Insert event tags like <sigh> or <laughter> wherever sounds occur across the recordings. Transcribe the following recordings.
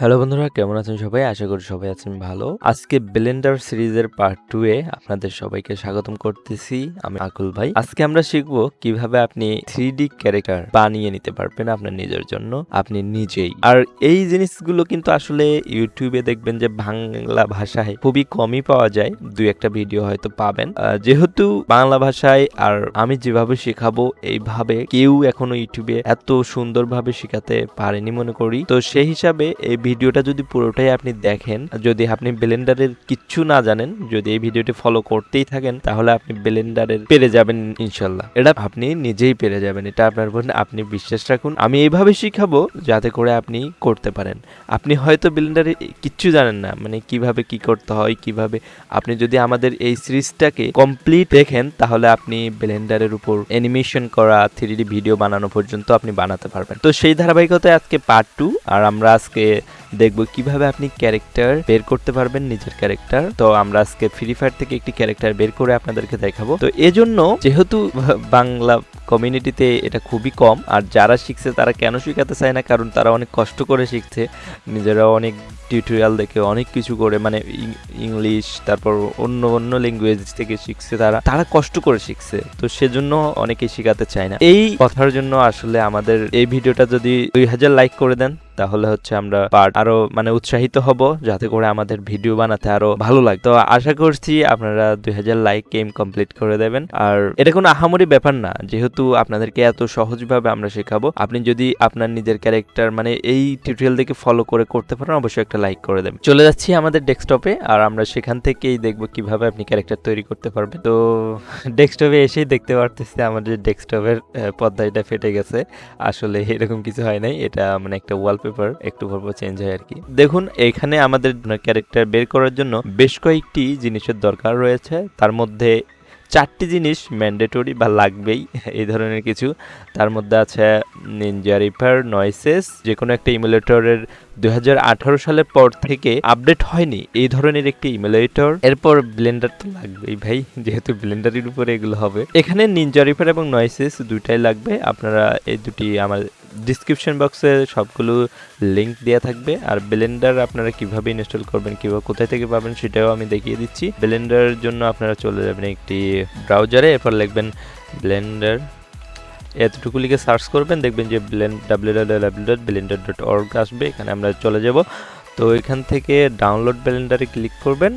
Hello বন্ধুরা, কেমন আছেন সবাই? আশা করি সবাই আছেন ভালো। আজকে ব্লেন্ডার সিরিজের পার্ট টু এ আপনাদের সবাইকে স্বাগতম করতেছি, আমি আকুল ভাই। আজকে আমরা শিখব কীভাবে আপনি থ্রি ক্যারেক্টার বানিয়ে নিতে পারবেন আপনার নিজের জন্য, আপনি নিজেই। আর এই জিনিসগুলো কিন্তু আসলে ইউটিউবে দেখবেন যে বাংলা ভাষায় খুবই কমই পাওয়া যায় দুই একটা ভিডিও হয়তো পাবেন। যেহেতু বাংলা ভাষায় আর আমি যেভাবে শেখাবো, এইভাবে কেউ এখনও ইউটিউবে এত সুন্দরভাবে শেখাতে পারেনি মনে করি। তো সেই হিসাবে এই ভিডিওটা যদি পুরোটাই আপনি দেখেন যদি আপনি ব্লেন্ডারের কিচ্ছু না জানেন, যদি এই ভিডিওটি ফলো করতেই থাকেন, তাহলে আপনি ব্লেন্ডারের পেরে যাবেন ইনশাল্লাহ এটা আপনি নিজেই পেরে যাবেন, এটা আপনার উপর আপনি বিশ্বাস রাখুন। আমি এইভাবে শিখাবো যাতে করে আপনি করতে পারেন। আপনি হয়তো ব্লেন্ডারে কিচ্ছু জানেন না মানে কীভাবে কি করতে হয়, কীভাবে। আপনি যদি আমাদের এই সিরিজটাকে কমপ্লিট দেখেন, তাহলে আপনি ব্লেন্ডারের উপর অ্যানিমেশন করা থ্রি ভিডিও বানানো পর্যন্ত আপনি বানাতে পারবেন। তো সেই ধারাবাহিকতায় আজকে পার্ট টু আর আমরা আজকে দেখব কীভাবে আপনি ক্যারেক্টার বের করতে পারবেন নিজের ক্যারেক্টার তো আমরা আজকে ফ্রি ফায়ার থেকে একটি ক্যারেক্টার বের করে আপনাদেরকে দেখাবো। তো এজন্য যেহেতু বাংলা কমিউনিটিতে এটা খুবই কম, আর যারা শিখছে তারা কেন শিখাতে চায় না? কারণ তারা অনেক কষ্ট করে শিখছে। নিজেরা অনেক টিউটোরিয়াল দেখে অনেক কিছু করে মানে ইংলিশ, তারপর অন্য অন্য ল্যাঙ্গুয়েজ থেকে শিখছে তারা। তারা কষ্ট করে শিখছে, তো সেজন্য অনেকেই শিখাতে চায় না। এই কথার জন্য আসলে আমাদের এই ভিডিওটা যদি দুই হাজার লাইক করে দেন তাহলে হচ্ছে আমরা পার্ট আরও মানে উৎসাহিত হব, যাতে করে আমাদের ভিডিও বানাতে আরও ভালো লাগে। তো আশা করছি আপনারা দুই হাজার লাইক গেম কমপ্লিট করে দেবেন। আর এটা কোনো আহামরি ব্যাপার না, যেহেতু আপনাদেরকে এত সহজভাবে আমরা শেখাবো। আপনি যদি আপনার নিজের ক্যারেক্টার মানে এই টিউটোরিয়াল দেখে ফলো করে করতে পারেন, অবশ্যই একটা লাইক করে দেবেন। চলে যাচ্ছি আমাদের ডেস্কটপে আর আমরা সেখান থেকেই দেখব কীভাবে আপনি ক্যারেক্টার তৈরি করতে পারবেন। তো ডেস্কটপে এসেই দেখতে পারতেছি আমাদের ডেস্কটপের পর্দাটা ফেটে গেছে। আসলে এরকম কিছু হয় নাই, এটা মানে একটা ওয়ালপেপার একটু পর পর চেঞ্জ হয় আর কি দেখুন, এখানে আমাদের ক্যারেক্টার বের করার জন্য বেশ কয়েকটি জিনিসের দরকার রয়েছে। তার মধ্যে চারটি জিনিস ম্যান্ডেটরি বা লাগবেই, এই ধরনের কিছু। তার মধ্যে আছে নিনজা রিপার নয়েসেস যে কোনো একটা ইমুলেটরের দু হাজার আঠারো সালের পর থেকে আপডেট হয়নি, এই ধরনের একটি ইমুলেটর এরপর ব্লেন্ডার তো লাগবেই ভাই, যেহেতু ব্লেন্ডারের উপরে এগুলো হবে। এখানে নিনজা রিপার এবং নয়েসেস দুইটাই লাগবে। আপনারা এই দুটি আমার ডিসক্রিপশন বক্সে সবগুলো লিঙ্ক দেওয়া থাকবে। আর ব্লেন্ডার আপনারা কীভাবে ইনস্টল করবেন, কীভাবে কোথায় থেকে পাবেন সেটাও আমি দেখিয়ে দিচ্ছি। ব্লেন্ডারের জন্য আপনারা চলে যাবেন একটি ব্রাউজারে এরপর লিখবেন ব্লেন্ডার এতটুকু লিখে সার্চ করবেন, দেখবেন যে blend W W dot Blender dot org আসবে, এখানে আমরা চলে যাব। তো এখান থেকে ডাউনলোড ব্লেন্ডারে ক্লিক করবেন।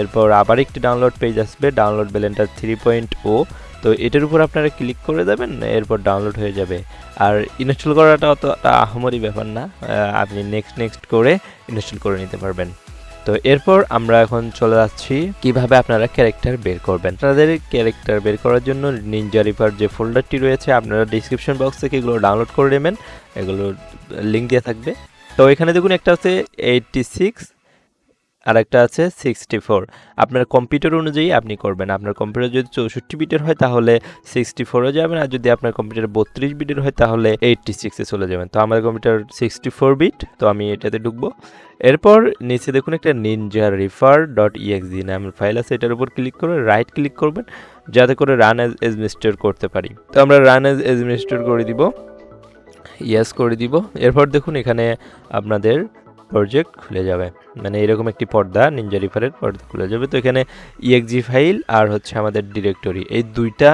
এরপর আবার একটি ডাউনলোড পেজ আসবে ডাউনলোড ব্লেন্ডার থ্রি পয়েন্ট ও তো এটার উপর আপনারা ক্লিক করে দেবেন, এরপর ডাউনলোড হয়ে যাবে। আর ইনস্টল করাটা অত আহমরি ব্যাপার না আপনি নেক্সট নেক্সট করে ইনস্টল করে নিতে পারবেন। তো এরপর আমরা এখন চলে যাচ্ছি, কীভাবে আপনারা ক্যারেক্টার বের করবেন। আপনাদের ক্যারেক্টার বের করার জন্য নিনজা রিপার যে ফোল্ডারটি রয়েছে, আপনারা ডিসক্রিপশন বক্স থেকে এগুলো ডাউনলোড করে নেবেন। এগুলো লিঙ্ক দেওয়া থাকবে। তো এখানে দেখুন, একটা আছে এইটটি সিক্স আর একটা আছে সিক্সটি ফোর আপনার কম্পিউটার অনুযায়ী আপনি করবেন। আপনার কম্পিউটার যদি চৌষট্টি বিটের হয়, তাহলে সিক্সটি ফোরে যাবেন। আর যদি আপনার কম্পিউটার বত্রিশ বিটের হয়, তাহলে এইটটি সিক্সে চলে যাবেন। তো আমার কম্পিউটার সিক্সটি ফোর বিট তো আমি এটাতে ঢুকবো। এরপর নিচে দেখুন একটা নিনজা রিফার ডট ইএক্সি নামের ফাইল আছে। এটার উপর ক্লিক করে রাইট ক্লিক করবেন, যাতে করে রান এজ এডমিনিস্ট্রেট করতে পারি। তো আমরা রান এজ এডমিনিস্ট্রেট করে দিব। ইয়েস করে দিব। এরপর দেখুন এখানে আপনাদের প্রজেক্ট খুলে যাবে। মানে এরকম একটি পর্দা নিনজা রিফারের পর্দা খুলে যাবে। তো এখানে ইএক্সজি ফাইল আর হচ্ছে আমাদের ডিরেক্টরি এই দুইটা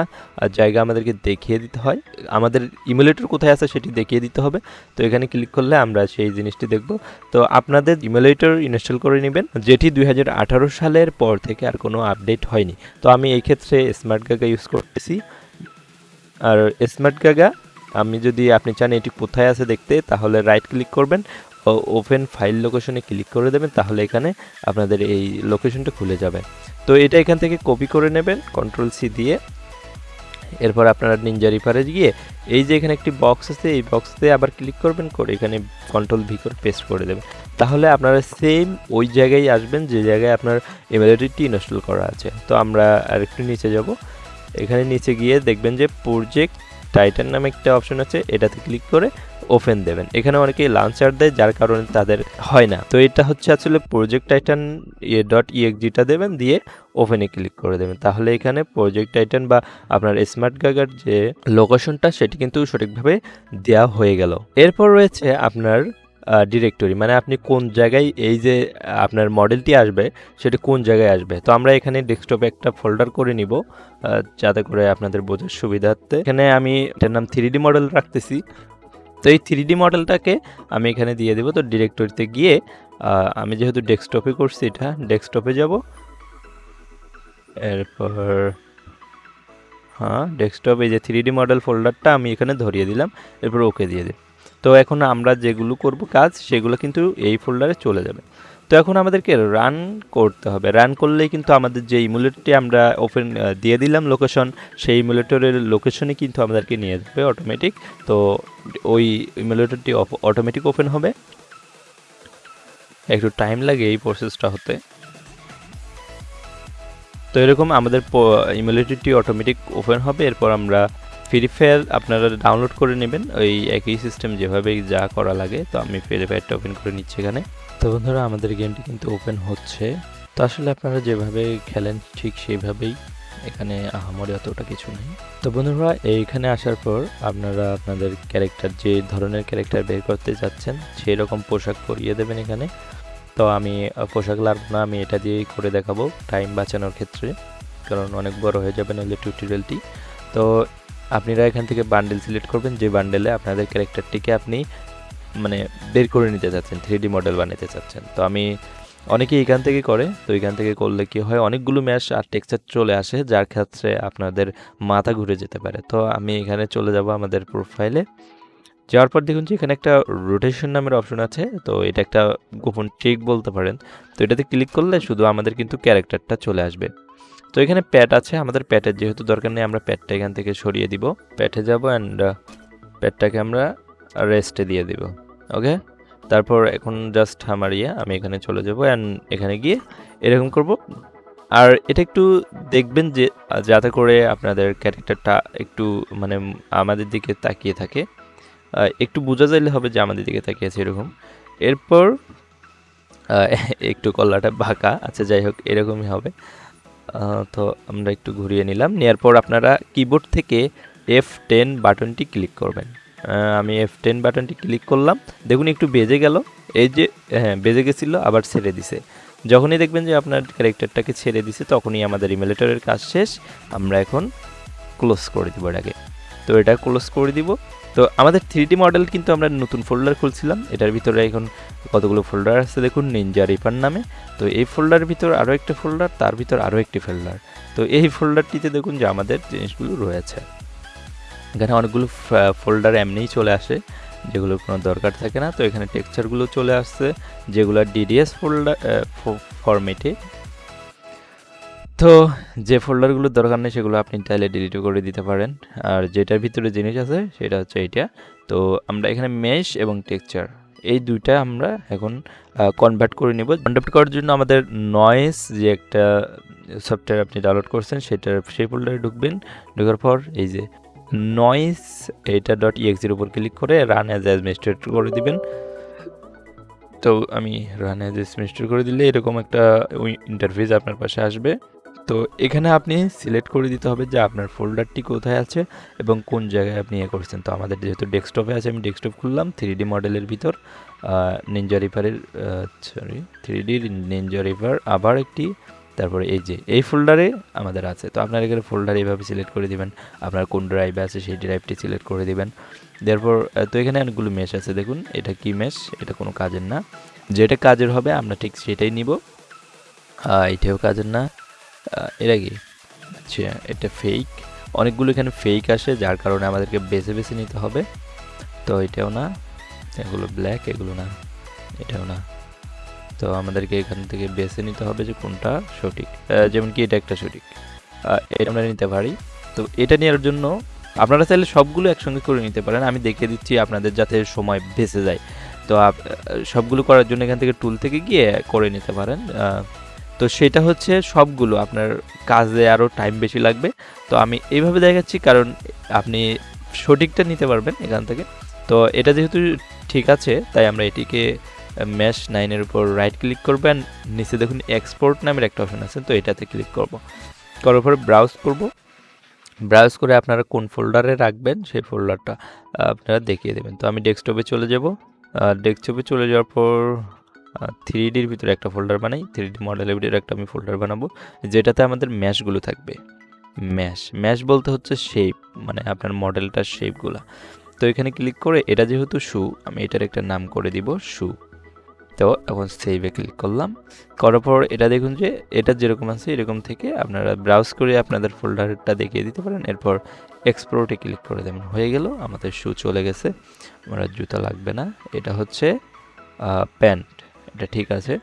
জায়গা আমাদেরকে দেখিয়ে দিতে হয়। আমাদের ইমুলেটর কোথায় আছে সেটি দেখিয়ে দিতে হবে। তো এখানে ক্লিক করলে আমরা সেই জিনিসটি দেখব। তো আপনাদের ইমুলেটর ইনস্টল করে নেবেন। যেটি দুই হাজার আঠারো সালের পর থেকে আর কোনো আপডেট হয়নি। তো আমি এই ক্ষেত্রে স্মার্ট গাগা ইউজ করতেছি। আর স্মার্ট গাগা আমি যদি আপনি চান এটি কোথায় আছে দেখতে, তাহলে রাইট ক্লিক করবেন। ওপেন ফাইল লোকেশনে ক্লিক করে দেবেন, তাহলে এখানে আপনাদের এই লোকেশনটা খুলে যাবে। তো এটা এখান থেকে কপি করে নেবেন কন্ট্রোল সি দিয়ে। এরপর আপনারা নিনজা রিপারে গিয়ে এই যে এখানে একটি বক্স আছে, এই বক্সতে আবার ক্লিক করবেন, করে এখানে কন্ট্রোল ভি করে পেস্ট করে দেবেন। তাহলে আপনারা সেম ওই জায়গায় আসবেন, যে জায়গায় আপনার এমএলএডিটি ইনস্টল করা আছে। তো আমরা আরেকটু নিচে যাব। এখানে নিচে গিয়ে দেখবেন যে প্রজেক্ট টাইটান নামে একটা অপশন আছে, এটাতে ক্লিক করে ওপেন দেবেন। এখানে অনেকেই লাঞ্চার দেয়, যার কারণে তাদের হয় না। তো এটা হচ্ছে আসলে প্রজেক্ট টাইটান ইয়ে ডট ইএক্সজিটা দেবেন, দিয়ে ওপেনে ক্লিক করে দেবেন। তাহলে এখানে প্রজেক্ট টাইটান বা আপনার স্মার্ট গাগার যে লোকেশনটা সেটি কিন্তু সঠিকভাবে দেওয়া হয়ে গেল। এরপর রয়েছে আপনার ডিরেক্টরি মানে আপনি কোন জায়গায় এই যে, আপনার মডেলটি আসবে, সেটা কোন জায়গায় আসবে? তো আমরা এখানে ডেস্কটপে একটা ফোল্ডার করে নিব যাতে করে আপনাদের বোঝার সুবিধার্থে। এখানে আমি এটার নাম থ্রি মডেল রাখতেছি। এই থ্রি মডেলটাকে আমি এখানে দিয়ে দেবো। তো ডিরেক্টরিতে গিয়ে আমি যেহেতু ডেস্কটপে করছি এটা ডেস্কটপে যাব। এরপর হ্যাঁ ডেস্কটপ এই যে থ্রি মডেল ফোল্ডারটা আমি এখানে ধরিয়ে দিলাম। এরপর ওকে দিয়ে দিই তো এখন আমরা যেগুলো করব কাজ, সেগুলো কিন্তু এই ফোল্ডারে চলে যাবে। তো এখন আমাদেরকে রান করতে হবে। রান করলেই কিন্তু আমাদের যে ইমুলেটরটি আমরা ওপেন দিয়ে দিলাম লোকেশন সেই ইমুলেটরের লোকেশনে কিন্তু আমাদেরকে নিয়ে যাবে অটোমেটিক তো ওই ইমুলেটরটি অটোমেটিক ওপেন হবে। একটু টাইম লাগে এই প্রসেসটা হতে। তো এরকম আমাদের ইমুলেটরটি অটোমেটিক ওপেন হবে। এরপর আমরা ফ্রি ফায়ার আপনারা ডাউনলোড করে নেবেন। ওই একই সিস্টেম যেভাবে যা করা লাগে, তো আমি ফ্রি ফায়ারটা ওপেন করে নিচ্ছি এখানে। তো বন্ধুরা, আমাদের গেমটি কিন্তু ওপেন হচ্ছে। তো আসলে আপনারা যেভাবে খেলেন, ঠিক সেইভাবেই এখানে আহামরি অতটা কিছু নেই। তো বন্ধুরা, এইখানে আসার পর আপনারা আপনাদের ক্যারেক্টার যে ধরনের ক্যারেক্টার বের করতে যাচ্ছেন সেই রকম পোশাক পরিয়ে দেবেন এখানে। তো আমি, পোশাক লাগবো না, আমি এটা দিয়েই করে দেখাবো টাইম বাঁচানোর ক্ষেত্রে। কারণ অনেক বড় হয়ে যাবে নাহলে টিউটোরিয়ালটি তো আপনারা এখান থেকে বান্ডেল সিলেক্ট করবেন, যে বান্ডেলে আপনাদের ক্যারেক্টারটিকে আপনি মানে বের করে নিতে চাচ্ছেন থ্রি মডেল বানাতে চাচ্ছেন। তো আমি অনেকে এখান থেকে করে, তো এখান থেকে করলে কি হয়, অনেকগুলো ম্যাশ আর টেক্সচার চলে আসে, যার ক্ষেত্রে আপনাদের মাথা ঘুরে যেতে পারে। তো আমি এখানে চলে যাব আমাদের প্রোফাইলে যাওয়ার পর দেখুন যে এখানে একটা রোটেশন নামের অপশন আছে, তো এটা একটা গোপন ট্রিক বলতে পারেন। তো এটাতে ক্লিক করলে শুধু আমাদের কিন্তু ক্যারেক্টারটা চলে আসবে। তো এখানে প্যাট আছে, আমাদের প্যাটের যেহেতু দরকার নেই, আমরা প্যাটটা এখান থেকে সরিয়ে দিব। প্যাটে যাব অ্যান্ড প্যাটটাকে আমরা রেস্টে দিয়ে দিব ওকে তারপর এখন জাস্ট আমার ইয়ে আমি এখানে চলে যাব অ্যান্ড এখানে গিয়ে এরকম করব। আর এটা একটু দেখবেন যে, যাতে করে আপনাদের ক্যারেক্টারটা একটু মানে আমাদের দিকে তাকিয়ে থাকে একটু বোঝা যাইলে হবে যে আমাদের দিকে তাকিয়ে আছে এরকম। এরপর <laughs> একটু কল্লাটা বাঁকা আচ্ছা যাই হোক, এরকমই হবে। তো আমরা একটু ঘুরিয়ে নিলাম। নেওয়ার পর আপনারা কিবোর্ড থেকে এফ টেন বাটনটি ক্লিক করবেন। আমি এফ টেন বাটনটি ক্লিক করলাম। দেখুন, একটু বেজে গেল। এই যে হ্যাঁ বেজে গেছিল, আবার ছেড়ে দিছে। যখনই দেখবেন যে আপনার ক্যারেক্টারটাকে ছেড়ে দিছে, তখনই আমাদের ইমেলেটরের কাজ শেষ। আমরা এখন ক্লোজ করে দিব এটাকে তো এটা ক্লোজ করে দিব। তো আমাদের থ্রি মডেল কিন্তু আমরা নতুন ফোল্ডার খুলছিলাম। এটার ভিতরে এখন কতগুলো ফোল্ডার আছে দেখুন নিনজা রিপার নামে। তো এই ফোল্ডারের ভিতর আরও একটা ফোল্ডার তার ভিতর আরও একটি ফোল্ডার তো এই ফোল্ডারটিতে দেখুন যে আমাদের জিনিসগুলো রয়েছে। এখানে অনেকগুলো ফোল্ডার এমনিই চলে আসে, যেগুলো কোনো দরকার থাকে না। তো এখানে টেক্সচারগুলো চলে আসছে, যেগুলো ডিডিএস ফোল্ডার ফরম্যাটে তো যে ফোল্ডারগুলোর দরকার নেই, সেগুলো আপনি চাইলে ডিলিট করে দিতে পারেন। আর যেটার ভিতরে জিনিস আছে, সেটা হচ্ছে এইটা। তো আমরা এখানে মেশ এবং টেক্সচার এই দুইটা আমরা এখন কনভার্ট করে নিব। কনভার্ট করার জন্য আমাদের নয়েস যে একটা সফটওয়্যার আপনি ডাউনলোড করছেন, সেটার, সেই ফোল্ডারে ঢুকবেন। ঢোকার পর এই যে নয়েস এটা ডট ইএক্সির উপর ক্লিক করে রান অ্যাজ অ্যাডমিনিস্ট্রেটর করে দিবেন। তো আমি রান অ্যাজ অ্যাডমিনিস্ট্রেটর করে দিলে এরকম একটা ইন্টারফেস আপনার পাশে আসবে। তো এখানে আপনি সিলেক্ট করে দিতে হবে যে আপনার ফোল্ডারটি কোথায় আছে এবং কোন জায়গায় আপনি ইয়ে করছেন। তো আমাদের যেহেতু ডেস্কটপে আছে, আমি ডেস্কটপ খুললাম থ্রি মডেলের ভিতর ninja রিভারের sorry three D ninja river আবার একটি, তারপরে এই যে, এই ফোল্ডারে আমাদের আছে। তো আপনার এখানে ফোল্ডার এইভাবে সিলেক্ট করে দিবেন, আপনার কোন ড্রাইভে আছে সেই ড্রাইভটি সিলেক্ট করে দিবেন। তারপর তো এখানে অনেকগুলো মেশ আছে, দেখুন, এটা কি মেশ এটা কোনো কাজের না। যেটা কাজের হবে, আমরা ঠিক সেটাই নিব। এটাও কাজের না। এটা কি আচ্ছা এটা ফেক অনেকগুলো এখানে ফেক আসে, যার কারণে আমাদেরকে বেছে বেছে নিতে হবে। তো এটাও না, এগুলো ব্ল্যাক এগুলো না, এটাও না। তো আমাদেরকে এখান থেকে বেছে নিতে হবে যে কোনটা সঠিক। যেমন কি এটা একটা সঠিক। এটা আমরা নিতে পারি। তো এটা নেওয়ার জন্য আপনারা চাইলে সবগুলো একসঙ্গে করে নিতে পারেন। আমি দেখিয়ে দিচ্ছি আপনাদের যাতে সময় বেঁচে যায়। তো সবগুলো করার জন্য এখান থেকে টুল থেকে গিয়ে করে নিতে পারেন। তো সেটা হচ্ছে সবগুলো আপনার কাজে আরও টাইম বেশি লাগবে। তো আমি এইভাবে দেখাচ্ছি কারণ আপনি সঠিকটা নিতে পারবেন এখান থেকে। তো এটা যেহেতু ঠিক আছে, তাই আমরা এটিকে ম্যাশ নাইনের উপর রাইট ক্লিক করবেন নিচে দেখুন এক্সপোর্ট নামের একটা অপশন আছে, তো এটাতে ক্লিক করব। করার পরে ব্রাউজ করব। ব্রাউজ করে আপনারা কোন ফোল্ডারে রাখবেন, সেই ফোল্ডারটা আপনারা দেখিয়ে দেবেন। তো আমি ডেস্কটপে চলে যাব। ডেস্কটপে চলে যাওয়ার পর থ্রি ডির ভিতরে একটা ফোল্ডার বানাই থ্রি ডি মডেলের ভিতরে একটা আমি ফোল্ডার বানাবো, যেটাতে আমাদের ম্যাশগুলো থাকবে। ম্যাশ ম্যাশ বলতে হচ্ছে শেপ মানে আপনার মডেলটার শেপগুলো তো এখানে ক্লিক করে এটা যেহেতু শু আমি এটার একটা নাম করে দিব শু তো এখন সেভে ক্লিক করলাম। করার পর এটা দেখুন যে এটা যেরকম আছে এরকম থেকে আপনারা ব্রাউজ করে আপনাদের ফোল্ডারটা দেখিয়ে দিতে পারেন। এরপর এক্সপোর্টে ক্লিক করে দেবেন। হয়ে গেল, আমাদের শু চলে গেছে। আমরা জুতা লাগবে না। এটা হচ্ছে প্যান্ট এটা ঠিক আছে।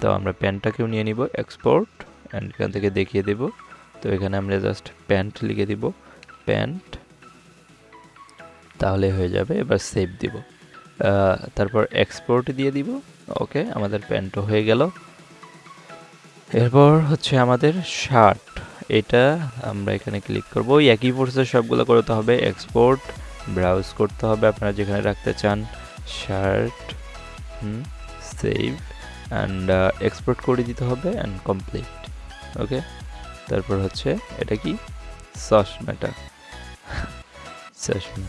তো আমরা প্যান্টটাকেও নিয়ে নিব এক্সপোর্ট অ্যান্ড এখান থেকে দেখিয়ে দেব। তো এখানে আমরা জাস্ট প্যান্ট লিখে দিব প্যান্ট তাহলে হয়ে যাবে, এবার সেভ দিব। তারপর এক্সপোর্ট দিয়ে দিব ওকে আমাদের প্যান্টও হয়ে গেল। এরপর হচ্ছে আমাদের শার্ট এটা আমরা এখানে ক্লিক করব। ওই একই প্রসেস সবগুলো করতে হবে এক্সপোর্ট ব্রাউজ করতে হবে, আপনারা যেখানে রাখতে চান shirt hmm save and export করে দিতে হবে অ্যান্ড কমপ্লিট ওকে তারপর হচ্ছে এটা কি? চশমাটা চশমা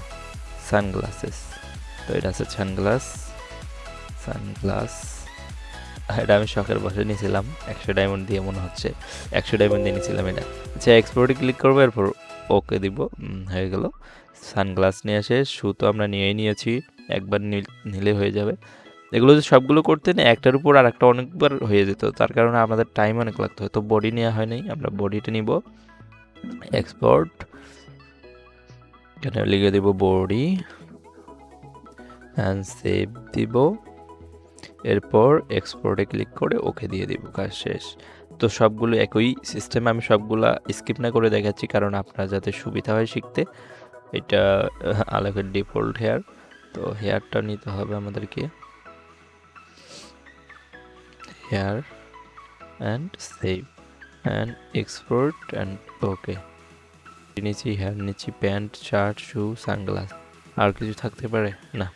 সানগ্লাসেস তো এটা আছে সানগ্লাস সানগ্লাস এটা আমি শখের বসে নিয়েছিলাম, একশো ডায়মন্ড দিয়ে মনে হচ্ছে, একশো ডায়মন্ড দিয়ে নিয়েছিলাম এটা। আচ্ছা এক্সপোর্টে ক্লিক করব, এরপর ওকে দিব হয়ে গেল। সানগ্লাস নিয়ে আসে শু তো আমরা নিয়েই নিয়েছি, একবার নিলে হয়ে যাবে। এগুলো যে সবগুলো করতে না একটার উপর আর একটা অনেকবার হয়ে যেত। তার কারণে আমাদের টাইম অনেক লাগতো। হয়তো বডি নেওয়া হয় নাই, আমরা বডিটা নিব। এক্সপোর্ট এখানে লিখে দেব বডি অ্যান্ড সেভ দিব। এরপর এক্সপোর্টে ক্লিক করে ওকে দিয়ে দিব, কাজ শেষ। তো সবগুলো একই সিস্টেমে আমি সবগুলা স্কিপ না করে দেখাচ্ছি, কারণ আপনার যাতে সুবিধা হয় শিখতে, এটা আলোকের ডিফল্ট হেয়ার তো হেয়ারটা নিতে হবে আমাদেরকে। Hair and save and export and okay নিচ্ছি হেয়ার নিচ্ছি প্যান্ট, শার্ট, শু, সানগ্লাস, আর কিছু থাকতে পারে? না,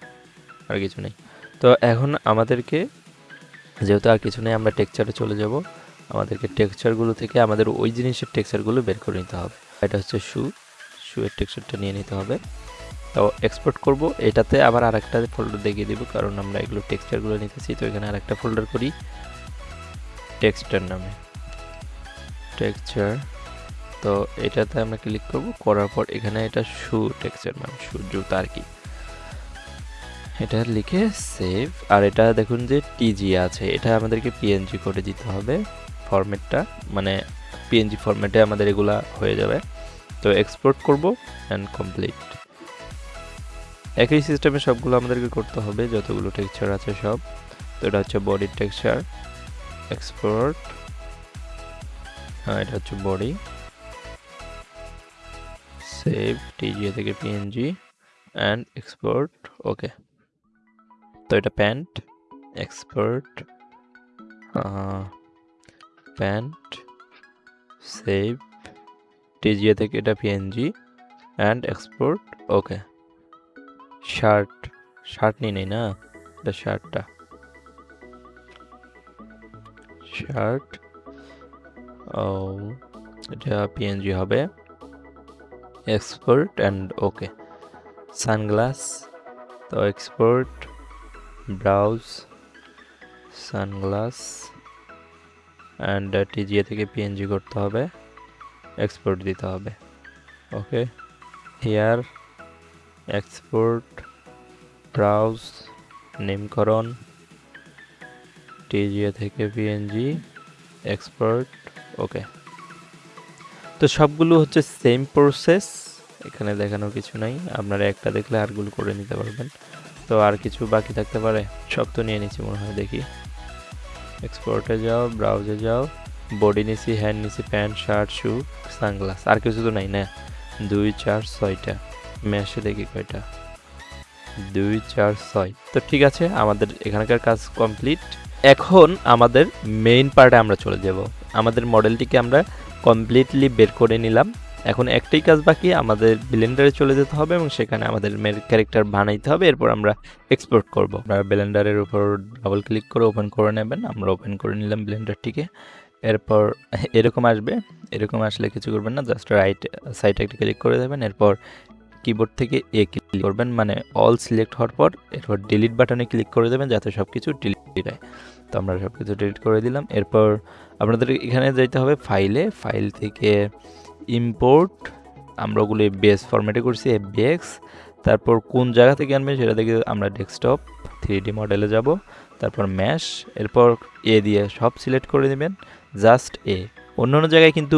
আর কিছু নেই। তো এখন আমাদেরকে, যেহেতু আর কিছু নেই, আমরা টেক্সচারে চলে যাব। আমাদেরকে টেক্সচারগুলো থেকে আমাদের ওই জিনিসের টেক্সচারগুলো বের করে নিতে হবে। এটা হচ্ছে শু। শুয়ের টেক্সচারটা নিয়ে নিতে হবে। তো এক্সপোর্ট করব। এটাতে আবার আর একটা ফোল্ডার দেখিয়ে দিব, কারণ আমরা এগুলো টেক্সচারগুলো নিতেছি। তো এখানে আর একটা ফোল্ডার করি। টেক্সচার নামে। টেক্সচার তো এটাতে আমরা ক্লিক করব, করার পর এখানে এটা শু টেক্সচার মানে শু জুতা আর কি। এটা লিখে সেভ আর এটা দেখুন যে টিজি আছে, এটা আমাদেরকে পিএনজি করে দিতে হবে ফরম্যাটটা মানে পিএনজি ফরম্যাটে আমাদের এগুলা হয়ে যাবে। তো এক্সপোর্ট করব অ্যান্ড কমপ্লিট একই সিস্টেমে সবগুলো আমাদেরকে করতে হবে, যতগুলো টেক্সচার আছে সব। তো এটা হচ্ছে বডির টেক্সচার এক্সপোর্ট এটা হচ্ছে বডি সেভ টিজিএ থেকে পিএনজি অ্যান্ড এক্সপোর্ট ওকে তো এটা pant export pant save TGA থেকে এটা PNG and export okay shirt shirt নিয়ে নেই না? এটা শার্টটা শার্ট ও এটা পিএনজি হবে. এক্সপোর্ট অ্যান্ড ওকে সানগ্লাস তো export browse sunglass and TGA থেকে পিএনজি করতে হবে এক্সপোর্ট দিতে হবে. ওকে হেয়ার এক্সপোর্ট ব্রাউজ নেমকরণ টিজিএ থেকে পিএনজি এক্সপোর্ট ওকে তো সবগুলো হচ্ছে সেম প্রসেস এখানে দেখানোর কিছু নাই, আপনারা একটা দেখলে আরগুলো করে নিতে পারবেন। তো আর কিছু বাকি থাকতে পারে? সব তো নিয়ে নিচ্ছি মনে হয়, দেখি। এক্সপোর্টে যাও ব্রাউজে যাও বডি নিছি হ্যান্ড নিছি প্যান্ট শার্ট শু সানগ্লাস আর কিছু তো নাই না? দুই, চার, ছয়টা। ম্যাশে দেখি কয়টা। দুই, চার, ছয়। তো ঠিক আছে, আমাদের এখানকার কাজ কমপ্লিট এখন আমাদের মেইন পার্টে আমরা চলে যাব। আমাদের মডেলটিকে আমরা কমপ্লিটলি বের করে নিলাম। এখন একটাই কাজ বাকি, আমাদের ব্লেন্ডারে চলে যেতে হবে এবং সেখানে আমাদের মেন ক্যারেক্টার বানাইতে হবে। এরপর আমরা এক্সপোর্ট করব। আমরা ব্লেন্ডারের উপর ডাবল ক্লিক করে ওপেন করে নেবেন। আমরা ওপেন করে নিলাম ব্লেন্ডারটিকে এরপর এরকম আসবে। এরকম আসলে কিছু করবেন না জাস্ট রাইট সাইডে একটা ক্লিক করে দেবেন। এরপর কিবোর্ড থেকে এ ক্লিক করবেন। মানে অল সিলেক্ট হওয়ার পর এরপর ডিলিট বাটনে ক্লিক করে দেবেন, যাতে সব কিছু ডিলিট হয় তো আমরা সব কিছু ডিলিট করে দিলাম। এরপর আপনাদের এখানে যেতে হবে ফাইলে ফাইল থেকে ইম্পোর্ট আমরা ওগুলো বেস ফরম্যাটে করছি এফবিএক্স তারপর কোন জায়গা থেকে আনবেন সেটা থেকে আমরা ডেস্কটপ থ্রি ডি মডেলে যাব। তারপর ম্যাশ এরপর এ দিয়ে সব সিলেক্ট করে নেবেন। জাস্ট এ অন্য অন্য জায়গায় কিন্তু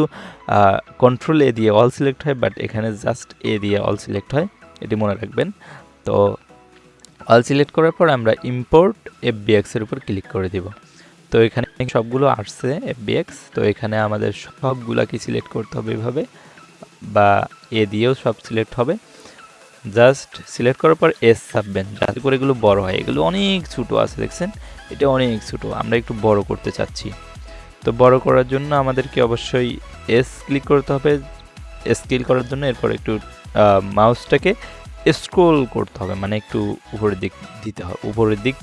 কন্ট্রোল এ দিয়ে অল সিলেক্ট হয় বাট এখানে জাস্ট এ দিয়ে অল সিলেক্ট হয়। এটি মনে রাখবেন। তো অল সিলেক্ট করার পর আমরা ইম্পোর্ট এফবিএক্সের উপর ক্লিক করে দিব। তো এখানে সবগুলো আসছে এফবিএক্স তো এখানে আমাদের সবগুলাকে সিলেক্ট করতে হবে এভাবে? বা এ দিয়েও সব সিলেক্ট হবে। জাস্ট সিলেক্ট করার পর এস ছাপবেন, যাতে করে এগুলো বড় হয়। এগুলো অনেক ছোটো আছে, দেখছেন? এটা অনেক ছোটো, আমরা একটু বড় করতে চাচ্ছি। তো বড় করার জন্য আমাদেরকে অবশ্যই এস ক্লিক করতে হবে। এস ক্লিক করার জন্য এরপর একটু মাউসটাকে স্ক্রোল করতে হবে মানে একটু উপরের দিক দিতে হবে, উপরের দিক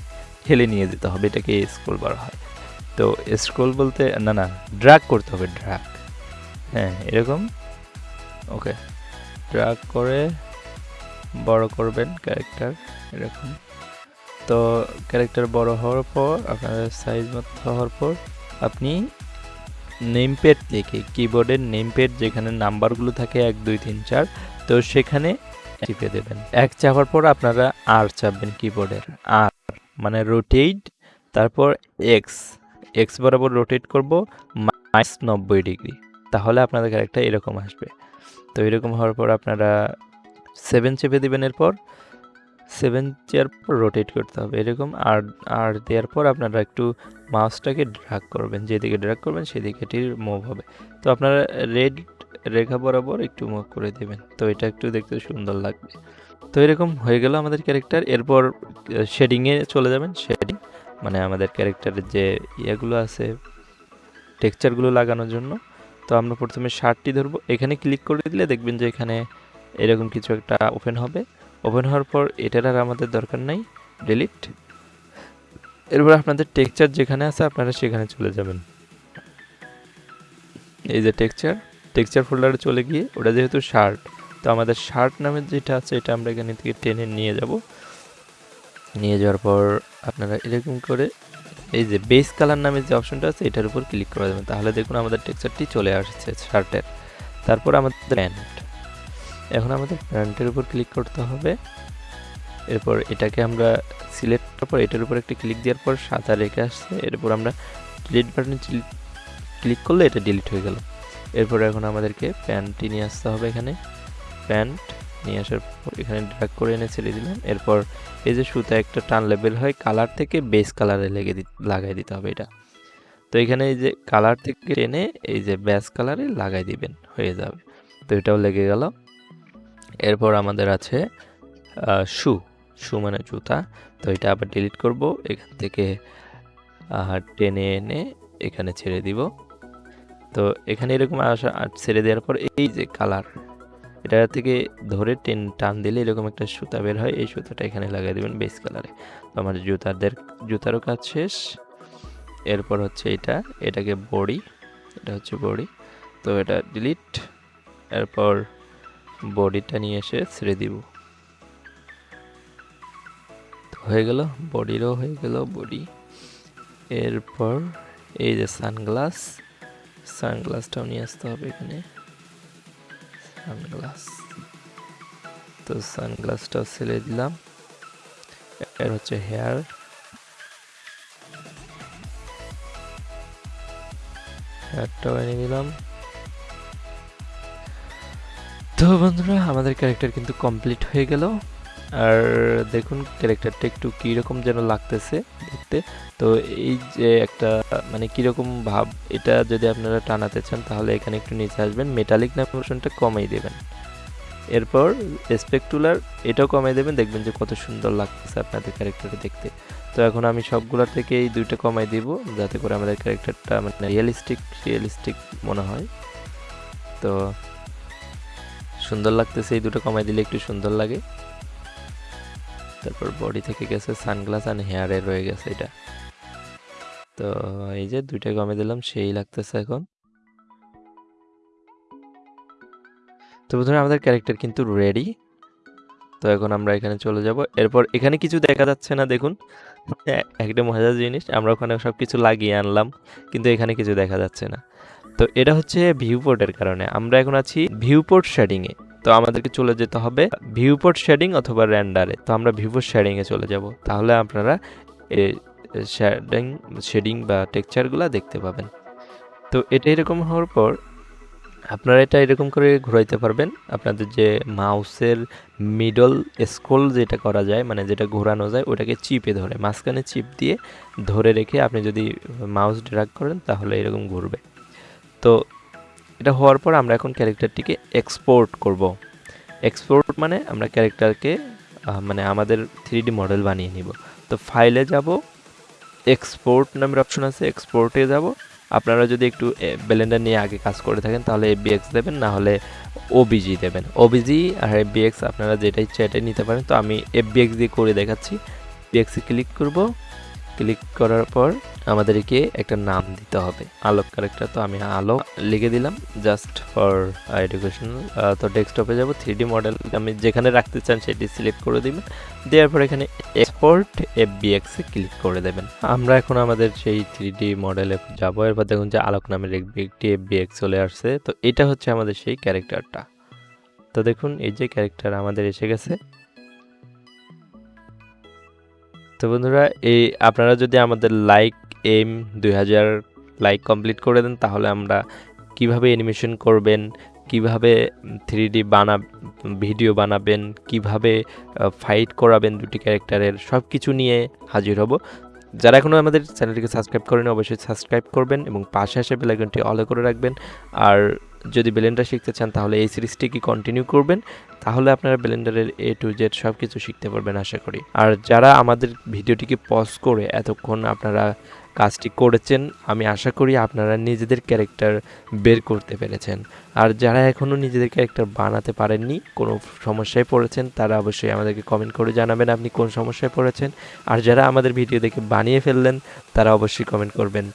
ঠেলে নিয়ে যেতে হবে, এটাকে স্ক্রোল বলা হয়। তো স্ক্রোল বলতে, না না ড্রাগ করতে হবে ড্রাগ হ্যাঁ এরকম। ওকে ড্রাগ করে বড় করবেন ক্যারেক্টার এরকম। তো ক্যারেক্টার বড় হওয়ার পর, আপনার সাইজ মতো হওয়ার পর, আপনি নেম প্যাড থেকে কিবোর্ডের নেম প্যাড যেখানে নাম্বারগুলো থাকে, এক, দুই, তিন, চার, তো সেখানে চিপে দেবেন। এক চাপার পর আপনারা আর চাপবেন কিবোর্ডের আর মানে রোটেট তারপর এক্স এক্স বরাবর রোটেট করব মাইনাস নব্বই ডিগ্রি তাহলে আপনাদের ক্যারেক্টার এরকম আসবে। তো এরকম হওয়ার পর আপনারা সেভেন চেপে দেবেন এরপর। সেভেন চেয়ার পর রোটেট করতে হবে। এরকম আর আর দেওয়ার পর আপনারা একটু মাউসটাকে ড্রাগ করবেন। যেদিকে ড্রাগ করবেন, সেদিকে এটির মুভ হবে। তো আপনারা রেড রেখা বরাবর একটু মুখ করে দেবেন। তো এটা একটু দেখতে সুন্দর লাগবে। তো এরকম হয়ে গেল আমাদের ক্যারেক্টার। এরপর শেডিংয়ে চলে যাবেন। শেডিং মানে আমাদের ক্যারেক্টারের যে ইয়েগুলো আছে টেক্সচারগুলো লাগানোর জন্য। তো আমরা প্রথমে শার্টটি ধরবো। এখানে ক্লিক করে দিলে দেখবেন যে এখানে এরকম কিছু একটা ওপেন হবে। ওপেন হওয়ার পর এটার আর আমাদের দরকার নাই। ডিলিট এরপর আপনাদের টেক্সচার যেখানে আছে আপনারা সেখানে চলে যাবেন। এই যে টেক্সচার টেক্সচার ফোল্ডারে চলে গিয়ে ওটা যেহেতু শার্ট, তো আমাদের শার্ট নামের যেটা আছে এটা আমরা এখানে থেকে টেনে নিয়ে যাব। নিয়ে যাওয়ার পর আপনারা এরকম করে এই যে বেস কালার নামের যে অপশনটা আছে এটার উপর ক্লিক করে দেবেন। তাহলে দেখুন আমাদের টেক্সচারটি চলে আসছে শার্টের। তারপর আমাদের প্যান্ট। এখন আমাদের প্যান্টের উপর ক্লিক করতে হবে। এরপর এটাকে আমরা সিলেক্ট করার পর এটার উপর একটা ক্লিক দেওয়ার পর সাদা রেখে আসছে। এরপর আমরা ডিলিট বাটনে ক্লিক করলে এটা ডিলিট হয়ে গেল। এরপর এখন আমাদেরকে প্যান্টটি নিয়ে আসতে হবে এখানে। প্যান্ট নিয়ে আসার পর এখানে ড্রাগ করে এনে ছেড়ে দিলাম। এরপর এই যে সুতা একটা টান লেবেল হয় কালার থেকে বেস কালারে লেগে দি লাগাই দিতে হবে এটা। তো এখানে এই যে কালার থেকে টেনে এই যে ব্যাস কালারে লাগাই দিবেন, হয়ে যাবে। তো এটাও লেগে গেল। এরপর আমাদের আছে শু শু মানে জুতা। তো এটা আবার ডিলিট করব। এখান থেকে টেনে এনে এখানে ছেড়ে দিব। তো এখানে এরকম আসা ছেড়ে দেওয়ার পর এই যে কালার, এটা থেকে ধরে টেন টান দিলে এরকম একটা সুতা বের হয়। এই সুতাটা এখানে লাগিয়ে দেবেন বেস কালারে তো আমার জুতাদের জুতারও কাজ শেষ। এরপর হচ্ছে এটা, এটাকে বডি, এটা হচ্ছে বডি। তো এটা ডিলিট এরপর বডিটা নিয়ে এসে ছেড়ে দিব। হয়ে গেল, বডিরও হয়ে গেল বডি। এরপর এই যে সানগ্লাস সানগ্লাসটাও নিয়ে আসতে হবে এখানে। সানগ্লাস। তো সানগ্লাসটাও ছেড়ে দিলাম। এর হচ্ছে হেয়ার। হেয়ারটাও এনে দিলাম। তো বন্ধুরা, আমাদের ক্যারেক্টার কিন্তু কমপ্লিট হয়ে গেল। আর দেখুন ক্যারেক্টারটা একটু কীরকম যেন লাগতেছে দেখতে। তো এই যে একটা মানে কীরকম ভাব, এটা যদি আপনারা টানাতে চান তাহলে এখানে একটু নিচে আসবেন। মেটালিক নাম অপশনটা কমাই দেবেন। এরপর স্পেকটুলার এটাও কমাই দেবেন। দেখবেন যে কত সুন্দর লাগতেছে আপনাদের ক্যারেক্টারটা দেখতে। তো এখন আমি সবগুলোর থেকে এই দুইটা কমাই দিব যাতে করে আমাদের ক্যারেক্টারটা মানে রিয়েলিস্টিক রিয়েলিস্টিক মনে হয়। তো সুন্দর লাগতেছে এই দুটো কমাই দিলে একটু সুন্দর লাগে। তারপর বডি থেকে গেছে সানগ্লাস অ্যান্ড হেয়ারে রয়ে গেছে এটা। তো এই যে দুইটা কমে দিলাম, সেই লাগতেছে এখন। তো বন্ধুরা, আমাদের ক্যারেক্টার কিন্তু রেডি তো এখন আমরা এখানে চলে যাব। এরপর এখানে কিছু দেখা যাচ্ছে না, দেখুন। <laughs> একটা মজার জিনিস, আমরা ওখানে সব কিছু লাগিয়ে আনলাম, কিন্তু এখানে কিছু দেখা যাচ্ছে না। তো এটা হচ্ছে ভিউ ভিউপোর্টের কারণে। আমরা এখন আছি ভিউ ভিউপোর্ট শেডিংয়ে তো আমাদেরকে চলে যেতে হবে ভিউপোর্ট শেডিং অথবা র্যান্ডারে। তো আমরা ভিউপোর্ট শেডিংয়ে চলে যাব। তাহলে আপনারা শেডিং শেডিং বা টেক্সচারগুলো দেখতে পাবেন। তো এটা এরকম হওয়ার পর আপনারা এটা এরকম করে ঘোরাইতে পারবেন। আপনাদের যে মাউসের মিডল স্ক্রোল যেটা করা যায় মানে যেটা ঘোরানো যায়, ওটাকে চিপে ধরে, মাঝখানে চিপ দিয়ে ধরে রেখে আপনি যদি মাউস ড্র্যাগ করেন তাহলে এরকম ঘুরবে। তো এটা হওয়ার পর আমরা এখন ক্যারেক্টারটিকে এক্সপোর্ট করব। এক্সপোর্ট মানে আমরা ক্যারেক্টারকে মানে আমাদের থ্রি মডেল বানিয়ে নিব। তো ফাইলে যাব এক্সপোর্ট নামের অপশন আছে এক্সপোর্টে যাব। আপনারা যদি একটু ব্লেন্ডার নিয়ে আগে কাজ করে থাকেন, তাহলে এফবিএক্স দেবেন, না হলে ওবিজি দেবেন। ওবিজি আর এফবিএক্স আপনারা যেটা ইচ্ছা এটাই নিতে পারেন। তো আমি এফবিএক্স দিয়ে করে দেখাচ্ছি। এফবিএক্সে ক্লিক করব। ক্লিক করার পর আমাদেরকে একটা নাম দিতে হবে। আলোক ক্যারেক্টার তো আমি আলোক লিখে দিলাম জাস্ট ফর এডুকেশনাল তো ডেস্কটপে যাব থ্রি ডি মডেল আমি যেখানে রাখতে চান সেটি সিলেক্ট করে দিবেন। দেওয়ার পর এখানে এক্সপোর্ট এফবিএক্স এ ক্লিক করে দেবেন। আমরা এখন আমাদের সেই থ্রি ডি মডেলে যাব। এরপর দেখুন যে আলোক নামের একটি এফবিএক্স চলে আসছে। তো এটা হচ্ছে আমাদের সেই ক্যারেক্টারটা তো দেখুন, এই যে ক্যারেক্টার আমাদের এসে গেছে। তো বন্ধুরা, এই আপনারা যদি আমাদের লাইক এম দুই হাজার লাইক কমপ্লিট করে দেন, তাহলে আমরা কীভাবে অ্যানিমেশন করবেন, কীভাবে থ্রি ডি বানা ভিডিও বানাবেন, কীভাবে ফাইট করাবেন দুটি ক্যারেক্টারের সব কিছু নিয়ে হাজির হব। যারা এখনও আমাদের চ্যানেলটিকে সাবস্ক্রাইব করেন, অবশ্যই সাবস্ক্রাইব করবেন এবং পাশে আসে বেলাইকনটি অলে করে রাখবেন। আর যদি ব্লেন্ডার শিখতে চান, তাহলে এই সিরিজটিকে কন্টিনিউ করবেন? তাহলে আপনারা ব্লেন্ডারের এ টু জেড সব কিছু শিখতে পারবেন, আশা করি। আর যারা আমাদের ভিডিওটিকে পজ করে এতক্ষণ আপনারা কাজটি করেছেন, আমি আশা করি আপনারা নিজেদের ক্যারেক্টার বের করতে পেরেছেন। আর যারা এখনও নিজেদের ক্যারেক্টার বানাতে পারেননি, কোনো সমস্যায় পড়েছেন, তারা অবশ্যই আমাদেরকে কমেন্ট করে জানাবেন আপনি কোন সমস্যায় পড়েছেন। আর যারা আমাদের ভিডিও দেখে বানিয়ে ফেললেন, তারা অবশ্যই কমেন্ট করবেন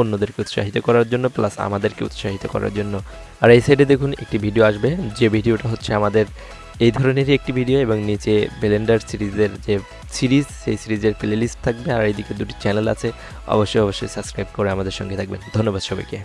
অন্যদেরকে উৎসাহিত করার জন্য প্লাস আমাদেরকে উৎসাহিত করার জন্য। আর এই সাইডে দেখুন, একটি ভিডিও আসবে, যে ভিডিওটা হচ্ছে আমাদের এই ধরনেরই একটি ভিডিও এবং নিচে বেলেন্ডার সিরিজের যে সিরিজ, সেই সিরিজের প্লেলিস্ট থাকবে। আর এইদিকে দুটি চ্যানেল আছে। অবশ্যই অবশ্যই সাবস্ক্রাইব করে আমাদের সঙ্গে থাকবেন। ধন্যবাদ সবাইকে।